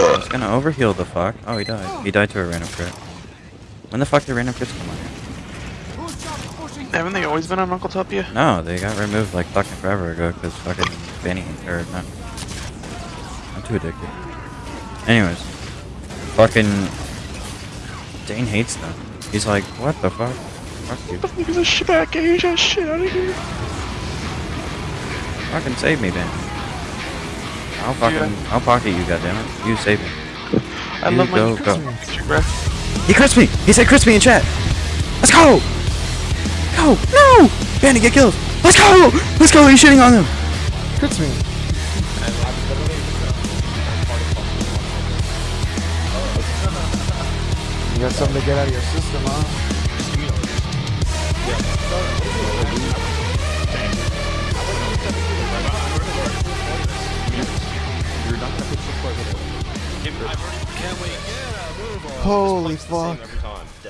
Uh, I was gonna overheal the fuck. Oh, he died. He died to a random crit. When the fuck did random crits come on here? Haven't they always been on Uncletopia? No, they got removed like fucking forever ago because fucking Benny, or not. I'm too addicted. Anyways. Fucking. Dane hates them. He's like, what the fuck? Fuck you. What the fuck is this shit back? Get that shit out of here. Fucking save me, Ben. I'll fucking, I'll pocket you, goddammit. You save me. I You love my go, go. He crits me! He said crispy in chat! Let's go! Go! No! Bandit, get killed! Let's go! Let's go! He's shitting on them! Crits me. You got something to get out of your system, huh? Holy fuck.